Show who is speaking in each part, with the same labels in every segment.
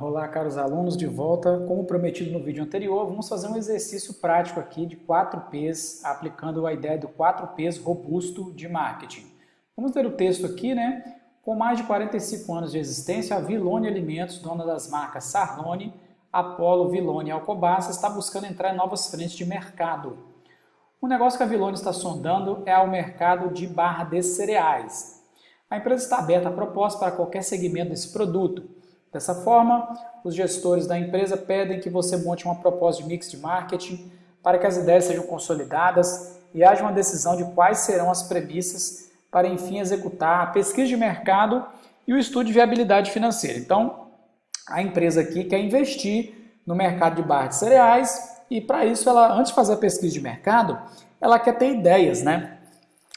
Speaker 1: Olá, caros alunos, de volta. Como prometido no vídeo anterior, vamos fazer um exercício prático aqui de 4Ps, aplicando a ideia do 4Ps robusto de marketing. Vamos ler o texto aqui, né? Com mais de 45 anos de existência, a Vilone Alimentos, dona das marcas Sarlone, Apollo, Vilone e Alcobaça, está buscando entrar em novas frentes de mercado. O negócio que a Vilone está sondando é o mercado de barra de cereais. A empresa está aberta a proposta para qualquer segmento desse produto, Dessa forma, os gestores da empresa pedem que você monte uma proposta de mix de marketing para que as ideias sejam consolidadas e haja uma decisão de quais serão as premissas para, enfim, executar a pesquisa de mercado e o estudo de viabilidade financeira. Então, a empresa aqui quer investir no mercado de barra de cereais e, para isso, ela, antes de fazer a pesquisa de mercado, ela quer ter ideias né,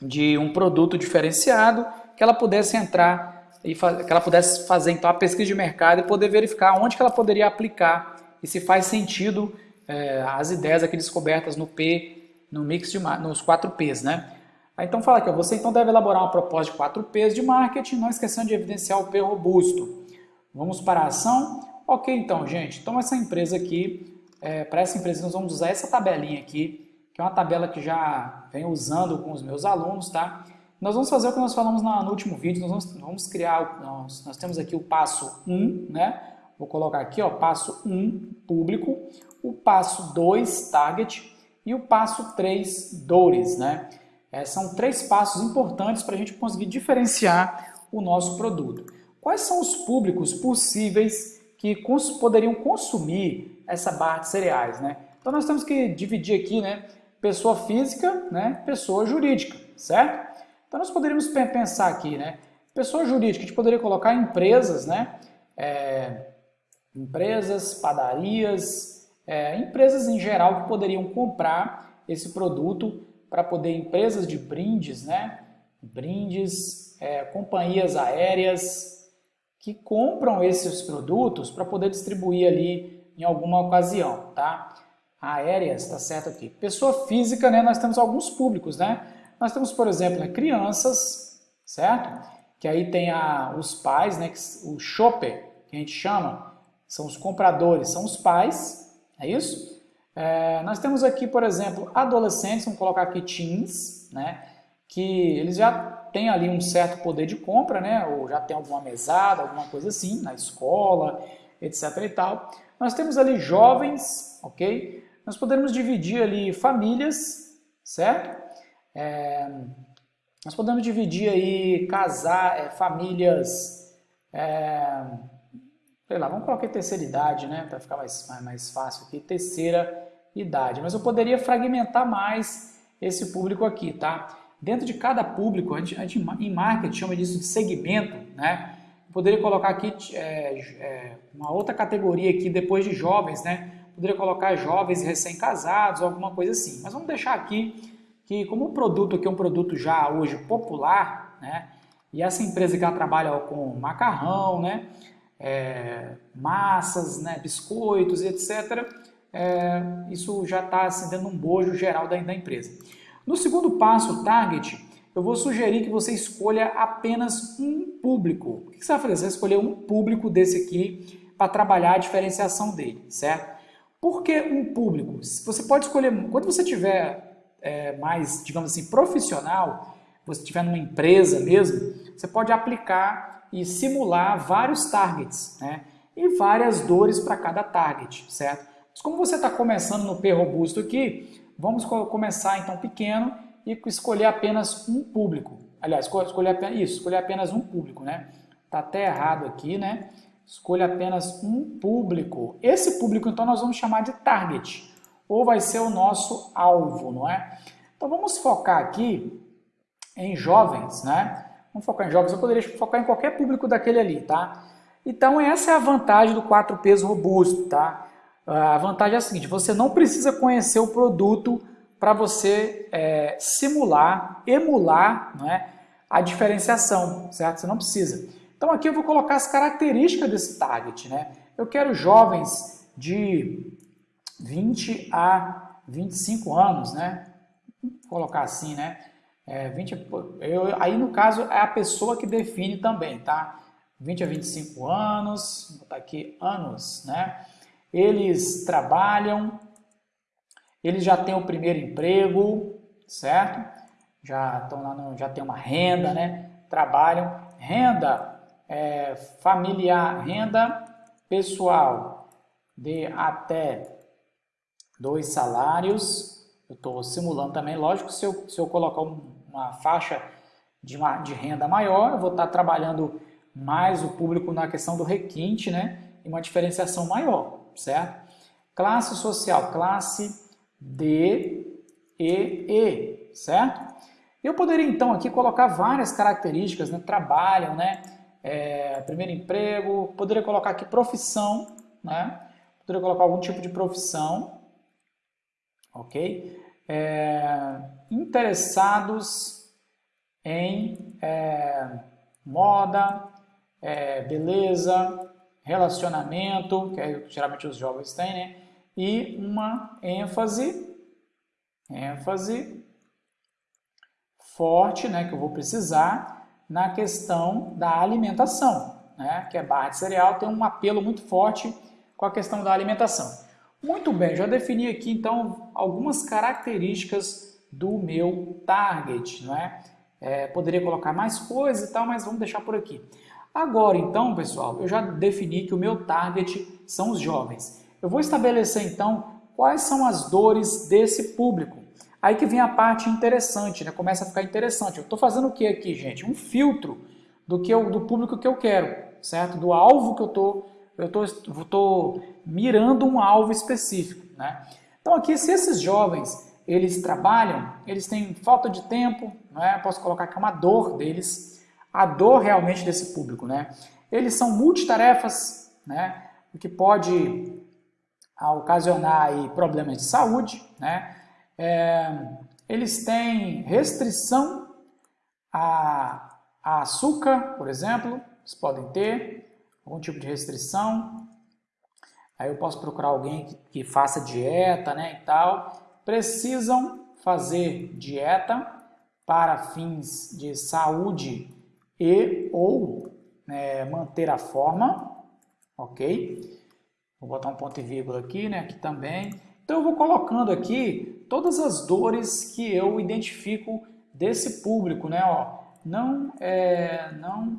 Speaker 1: de um produto diferenciado que ela pudesse entrar e que ela pudesse fazer então a pesquisa de mercado e poder verificar onde que ela poderia aplicar e se faz sentido é, as ideias aqui descobertas no P, no mix de nos 4 P's, né? Então fala aqui, você então deve elaborar uma proposta de 4 P's de marketing, não esquecendo de evidenciar o P robusto. Vamos para a ação? Ok, então, gente. Então essa empresa aqui, é, para essa empresa nós vamos usar essa tabelinha aqui, que é uma tabela que já venho usando com os meus alunos, tá? Nós vamos fazer o que nós falamos no último vídeo, nós vamos, vamos criar, nós, nós, temos aqui o passo 1, né? Vou colocar aqui, ó, passo 1, público, o passo 2, target, e o passo 3, dores, né? É, são três passos importantes para a gente conseguir diferenciar o nosso produto. Quais são os públicos possíveis que cons poderiam consumir essa barra de cereais, né? Então nós temos que dividir aqui, né? Pessoa física, né? Pessoa jurídica, certo? Então nós poderíamos pensar aqui, né? Pessoa jurídica, a gente poderia colocar empresas, né? É, empresas, padarias, é, empresas em geral que poderiam comprar esse produto para poder, empresas de brindes, né? Brindes, é, companhias aéreas que compram esses produtos para poder distribuir ali em alguma ocasião, tá? Aéreas, tá certo aqui. Pessoa física, né? Nós temos alguns públicos, né? Nós temos, por exemplo, né, crianças, certo? Que aí tem a, os pais, né, o shopper, que a gente chama, são os compradores, são os pais, é isso? É, nós temos aqui, por exemplo, adolescentes, vamos colocar aqui teens, né, que eles já têm ali um certo poder de compra, né, ou já tem alguma mesada, alguma coisa assim, na escola, etc e tal. Nós temos ali jovens, ok? Nós podemos dividir ali famílias, certo? É, nós podemos dividir aí casar, é, famílias, é, sei lá, vamos colocar terceira idade, né, para ficar mais, mais, mais fácil aqui, terceira idade. Mas eu poderia fragmentar mais esse público aqui, tá? Dentro de cada público, a gente, a gente em marketing chama disso de segmento, né? Eu poderia colocar aqui é, é, uma outra categoria aqui depois de jovens, né? Poderia colocar jovens recém-casados, alguma coisa assim. Mas vamos deixar aqui que como o produto aqui é um produto já hoje popular, né? E essa empresa que ela trabalha com macarrão, né? É, massas, né? biscoitos, etc. É, isso já está assim, dando um bojo geral da, da empresa. No segundo passo, target, eu vou sugerir que você escolha apenas um público. O que você vai fazer? Você vai escolher um público desse aqui para trabalhar a diferenciação dele, certo? Por que um público? Você pode escolher, quando você tiver é, mais, digamos assim, profissional, você estiver numa empresa mesmo, você pode aplicar e simular vários targets, né? E várias dores para cada target, certo? Mas como você está começando no P robusto aqui, vamos começar então pequeno e escolher apenas um público. Aliás, escolher apenas, isso, escolher apenas um público, né? Tá até errado aqui, né? Escolha apenas um público. Esse público, então, nós vamos chamar de target ou vai ser o nosso alvo, não é? Então vamos focar aqui em jovens, né? Vamos focar em jovens, eu poderia focar em qualquer público daquele ali, tá? Então essa é a vantagem do 4Ps robusto, tá? A vantagem é a seguinte, você não precisa conhecer o produto para você é, simular, emular né, a diferenciação, certo? Você não precisa. Então aqui eu vou colocar as características desse target, né? Eu quero jovens de 20 a 25 anos, né? Vou colocar assim, né? É, 20, eu, aí no caso é a pessoa que define também, tá? 20 a 25 anos, vou botar aqui anos, né? Eles trabalham, eles já têm o primeiro emprego, certo? Já estão lá no, já tem uma renda, né? Trabalham, renda é, familiar, renda pessoal de até dois salários. Eu estou simulando também, lógico, se eu, se eu colocar uma faixa de, uma, de renda maior, eu vou estar trabalhando mais o público na questão do requinte, né? E uma diferenciação maior, certo? Classe social, classe D, E, E, certo? Eu poderia então aqui colocar várias características, né? Trabalham, né? É, primeiro emprego, poderia colocar aqui profissão, né? Poderia colocar algum tipo de profissão, ok? É, interessados em é, moda, é, beleza, relacionamento, que é, geralmente os jovens têm, né? E uma ênfase, ênfase forte, né, que eu vou precisar na questão da alimentação, né? Que é barra de cereal tem um apelo muito forte com a questão da alimentação. Muito bem, já defini aqui então algumas características do meu target, não é? é poderia colocar mais coisas e tal, mas vamos deixar por aqui. Agora então, pessoal, eu já defini que o meu target são os jovens. Eu vou estabelecer então quais são as dores desse público. Aí que vem a parte interessante, né? Começa a ficar interessante. Eu estou fazendo o que aqui, gente? Um filtro do que eu, do público que eu quero, certo? Do alvo que eu estou eu estou mirando um alvo específico. Né? Então aqui, se esses jovens eles trabalham, eles têm falta de tempo, né? posso colocar que é uma dor deles, a dor realmente desse público. Né? Eles são multitarefas, né? o que pode ocasionar aí problemas de saúde. Né? É, eles têm restrição a, a açúcar, por exemplo, eles podem ter, algum tipo de restrição. Aí eu posso procurar alguém que, que faça dieta né, e tal. Precisam fazer dieta para fins de saúde e ou né, manter a forma, ok? Vou botar um ponto e vírgula aqui, né? Aqui também. Então eu vou colocando aqui todas as dores que eu identifico desse público, né? Ó, não, é, não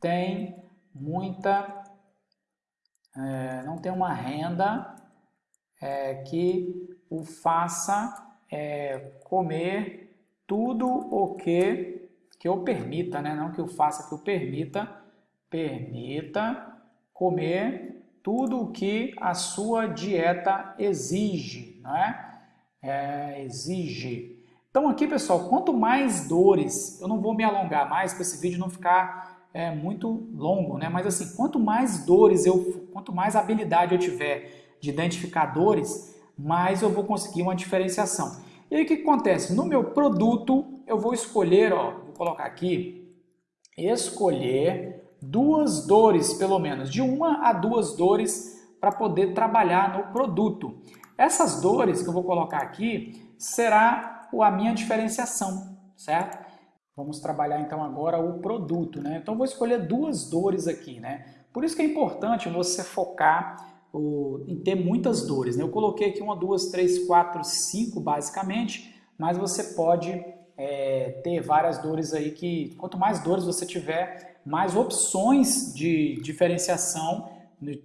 Speaker 1: tem muita, é, não tem uma renda é, que o faça é, comer tudo o que, que eu permita, né? não que eu faça, que eu permita, permita comer tudo o que a sua dieta exige, não é? é exige. Então aqui, pessoal, quanto mais dores, eu não vou me alongar mais para esse vídeo não ficar é muito longo, né? Mas assim, quanto mais dores eu, quanto mais habilidade eu tiver de identificar dores, mais eu vou conseguir uma diferenciação. E aí o que acontece? No meu produto eu vou escolher, ó, vou colocar aqui, escolher duas dores pelo menos, de uma a duas dores para poder trabalhar no produto. Essas dores que eu vou colocar aqui será a minha diferenciação, certo? Vamos trabalhar então agora o produto, né? Então vou escolher duas dores aqui, né? Por isso que é importante você focar o, em ter muitas dores, né? Eu coloquei aqui uma, duas, três, quatro, cinco basicamente, mas você pode é, ter várias dores aí que, quanto mais dores você tiver, mais opções de diferenciação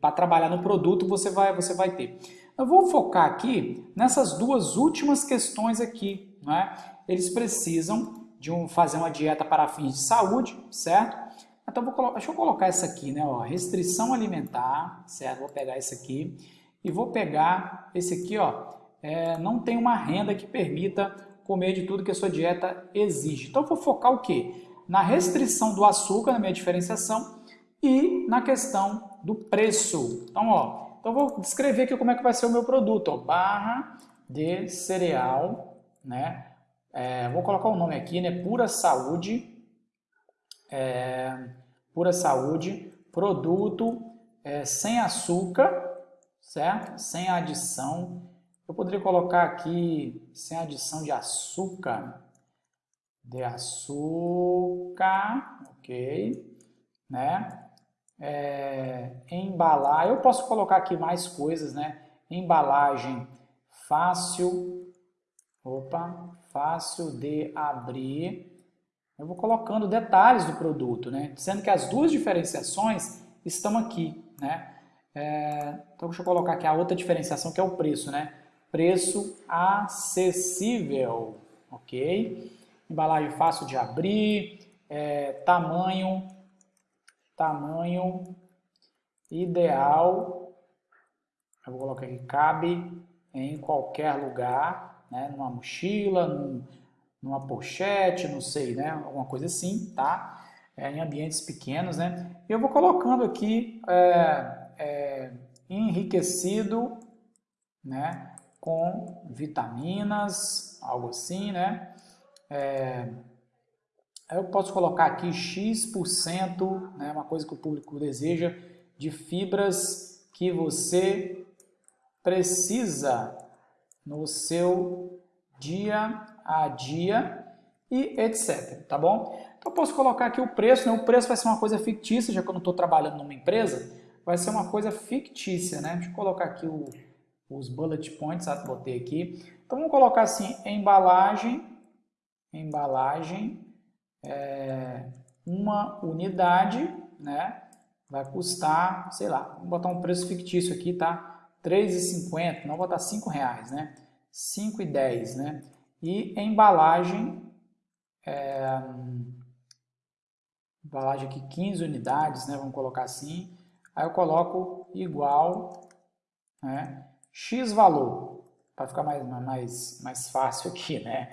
Speaker 1: para trabalhar no produto você vai, você vai ter. Eu vou focar aqui nessas duas últimas questões aqui, né? Eles precisam de um, fazer uma dieta para fins de saúde, certo? Então, vou deixa eu colocar essa aqui, né? Ó, restrição alimentar, certo? Vou pegar esse aqui e vou pegar esse aqui, ó. É, não tem uma renda que permita comer de tudo que a sua dieta exige. Então, vou focar o quê? Na restrição do açúcar, na minha diferenciação, e na questão do preço. Então, ó, então vou descrever aqui como é que vai ser o meu produto, ó, barra de cereal, né? É, vou colocar o um nome aqui, né? Pura Saúde. É, pura Saúde, produto é, sem açúcar, certo? Sem adição. Eu poderia colocar aqui sem adição de açúcar. De açúcar, ok, né? é, embalar, eu posso colocar aqui mais coisas, né? Embalagem fácil, opa, fácil de abrir. Eu vou colocando detalhes do produto, né? Sendo que as duas diferenciações estão aqui, né? É, então deixa eu colocar aqui a outra diferenciação que é o preço, né? Preço acessível, ok? Embalagem fácil de abrir, é, tamanho, tamanho ideal, eu vou colocar aqui, cabe em qualquer lugar, né? Numa mochila, num, numa pochete, não sei, né? Alguma coisa assim, tá? É, em ambientes pequenos, né? Eu vou colocando aqui é, é, enriquecido, né? Com vitaminas, algo assim, né? É, eu posso colocar aqui X%, né? Uma coisa que o público deseja, de fibras que você precisa no seu dia a dia e etc, tá bom? Então eu posso colocar aqui o preço, né? o preço vai ser uma coisa fictícia, já que eu não estou trabalhando numa empresa, vai ser uma coisa fictícia, né? Deixa eu colocar aqui o, os bullet points, ah, botei aqui. Então vamos colocar assim, embalagem, embalagem, é, uma unidade, né? Vai custar, sei lá, vamos botar um preço fictício aqui, tá? R$3,50, não vou botar 5,00 reais, né? 5,10, né? E embalagem, é, embalagem aqui 15 unidades, né? Vamos colocar assim. Aí eu coloco igual, né? X valor, para ficar mais, mais, mais fácil aqui, né?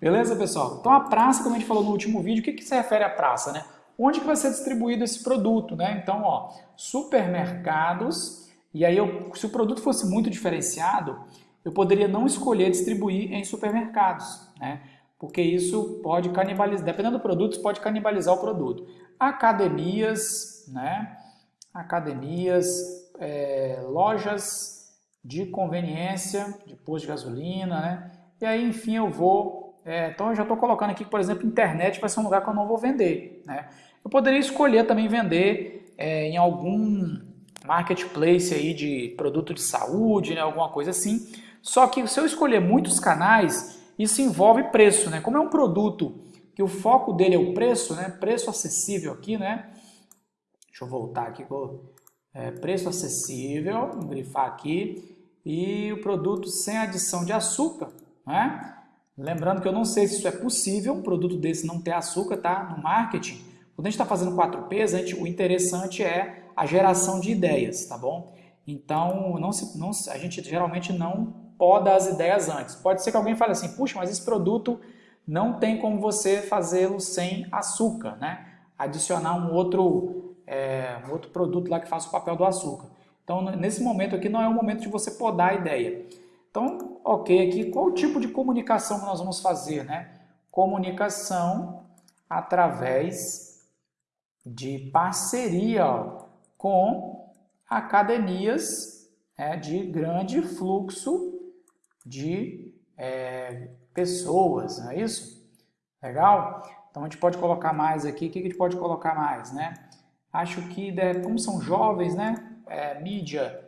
Speaker 1: Beleza, pessoal? Então a praça, como a gente falou no último vídeo, o que, que se refere à praça, né? Onde que vai ser distribuído esse produto, né? Então, ó, supermercados, e aí eu, se o produto fosse muito diferenciado, eu poderia não escolher distribuir em supermercados, né? porque isso pode canibalizar, dependendo do produto, pode canibalizar o produto. Academias, né? academias, é, lojas de conveniência, de posto de gasolina, né? e aí enfim eu vou, é, então eu já estou colocando aqui por exemplo, internet vai ser um lugar que eu não vou vender. Né? Eu poderia escolher também vender é, em algum marketplace aí de produto de saúde, né? alguma coisa assim, só que se eu escolher muitos canais, isso envolve preço, né? Como é um produto que o foco dele é o preço, né? Preço acessível aqui, né? Deixa eu voltar aqui, é, preço acessível, vou grifar aqui, e o produto sem adição de açúcar, né? Lembrando que eu não sei se isso é possível, um produto desse não ter açúcar, tá? No marketing, quando a gente está fazendo 4Ps, a gente, o interessante é a geração de ideias, tá bom? Então, não se, não, a gente geralmente não poda as ideias antes. Pode ser que alguém fale assim, puxa, mas esse produto não tem como você fazê-lo sem açúcar, né? Adicionar um outro, é, um outro produto lá que faça o papel do açúcar. Então, nesse momento aqui, não é o momento de você podar a ideia. Então, ok, aqui, qual tipo de comunicação nós vamos fazer, né? Comunicação através de parceria ó, com academias é, de grande fluxo de é, pessoas, não é isso? Legal? Então a gente pode colocar mais aqui, o que a gente pode colocar mais, né? Acho que, como são jovens, né? É, mídia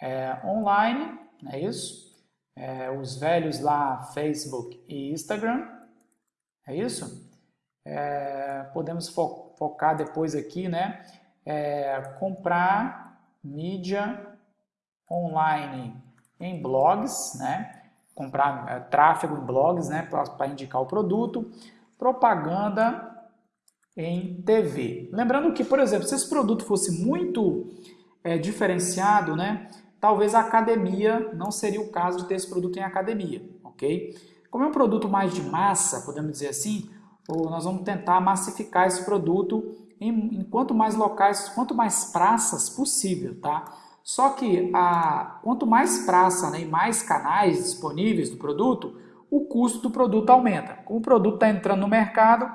Speaker 1: é, online, não é isso? É, os velhos lá, Facebook e Instagram, é isso? É, podemos fo focar depois aqui, né? É, comprar mídia online em blogs, né? comprar é, tráfego em blogs né? para indicar o produto, propaganda em TV. Lembrando que, por exemplo, se esse produto fosse muito é, diferenciado, né? talvez a academia não seria o caso de ter esse produto em academia, ok? Como é um produto mais de massa, podemos dizer assim, nós vamos tentar massificar esse produto em, em quanto mais locais, quanto mais praças possível, tá? Só que a, quanto mais praça né, e mais canais disponíveis do produto, o custo do produto aumenta. Como o produto está entrando no mercado,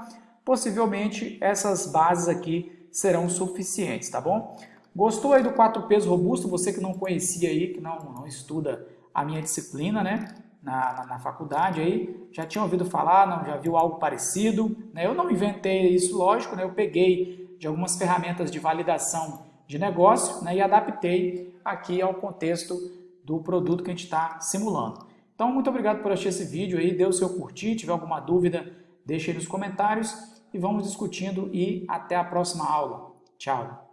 Speaker 1: possivelmente essas bases aqui serão suficientes, tá bom? Gostou aí do 4 pesos robusto? Você que não conhecia aí, que não, não estuda a minha disciplina, né? Na, na, na, faculdade aí, já tinha ouvido falar, não, já viu algo parecido, né? Eu não inventei isso, lógico, né? Eu peguei de algumas ferramentas de validação de negócio né, e adaptei aqui ao contexto do produto que a gente está simulando. Então, muito obrigado por assistir esse vídeo aí, dê o seu curtir, tiver alguma dúvida, deixe aí nos comentários e vamos discutindo e até a próxima aula. Tchau!